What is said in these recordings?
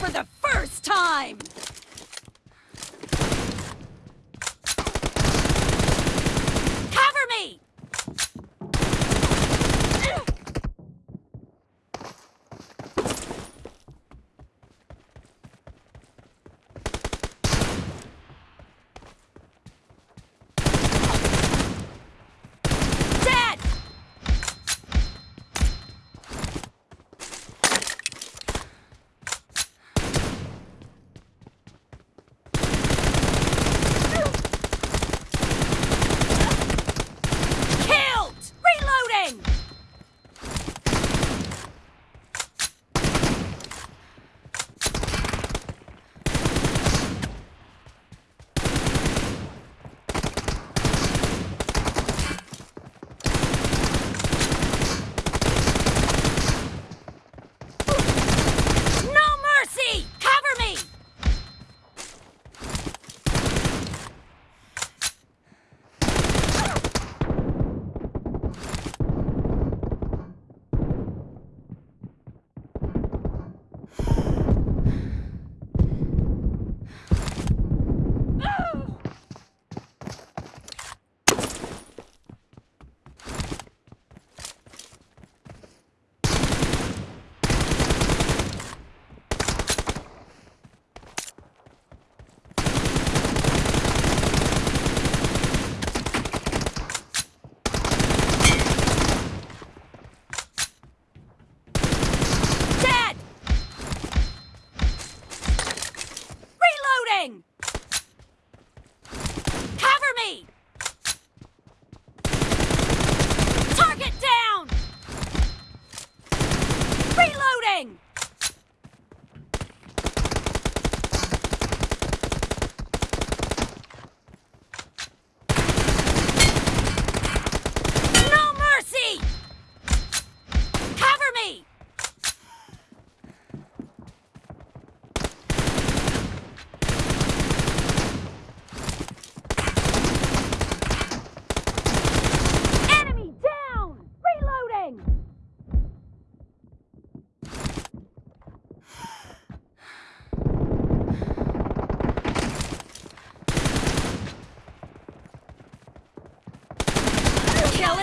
For the first time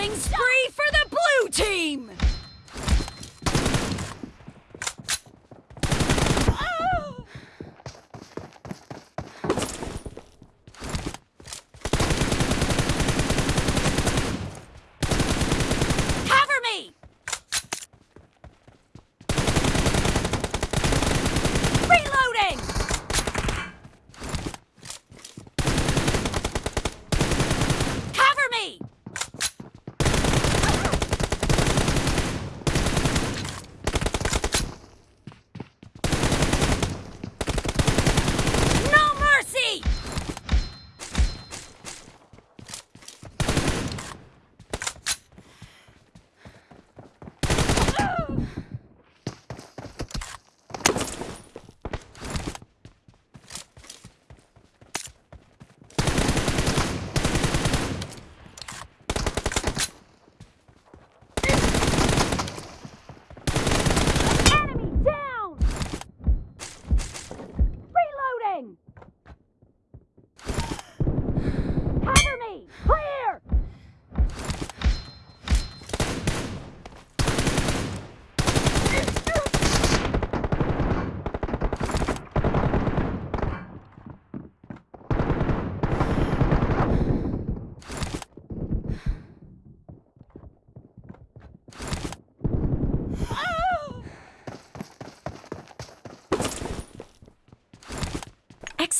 انسٹا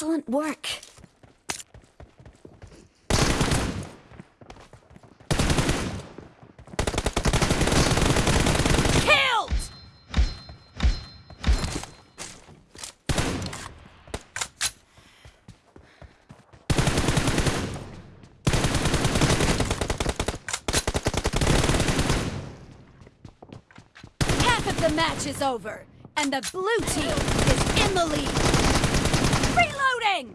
سن واق of the match is over and the بل تین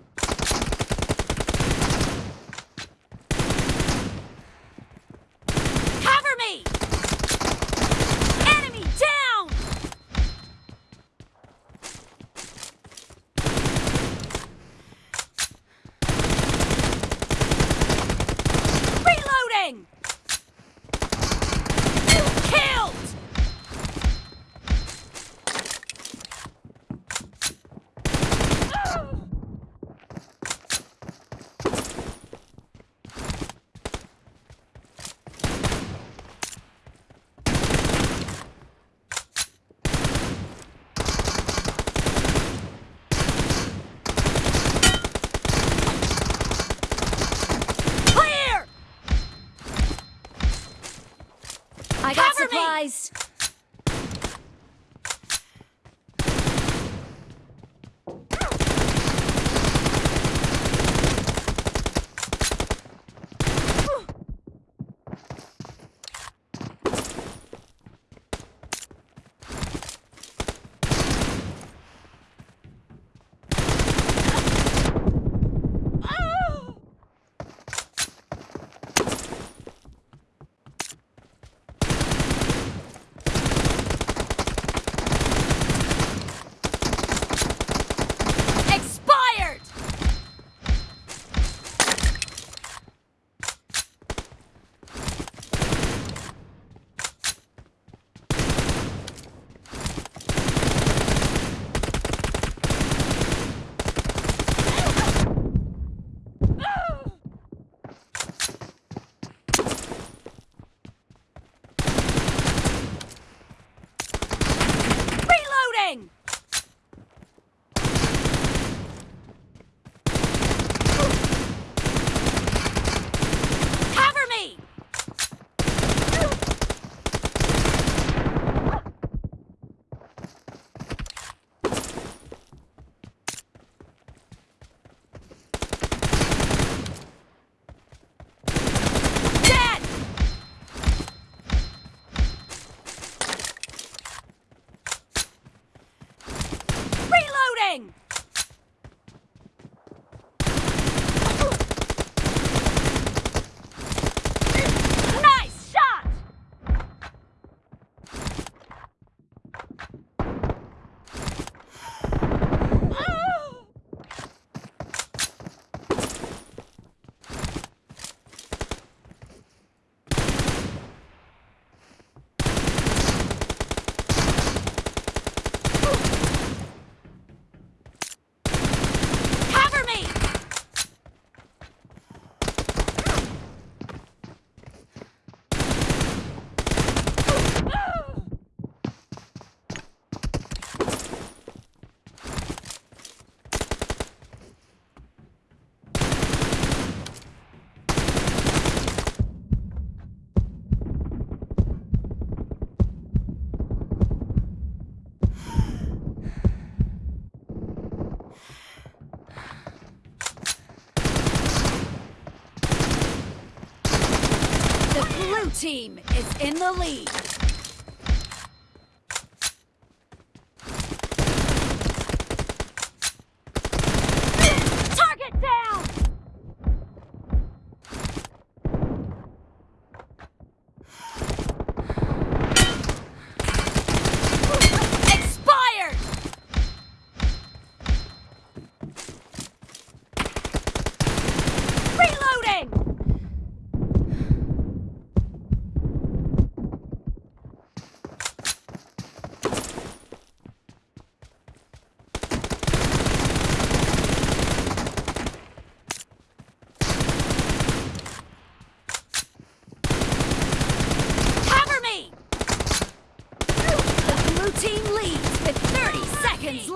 The blue team is in the lead.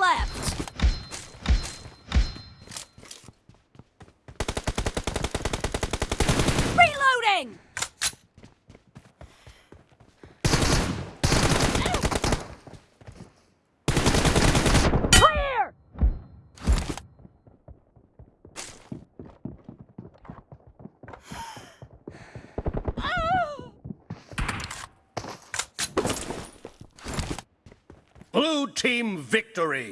اور تھیم وکٹوری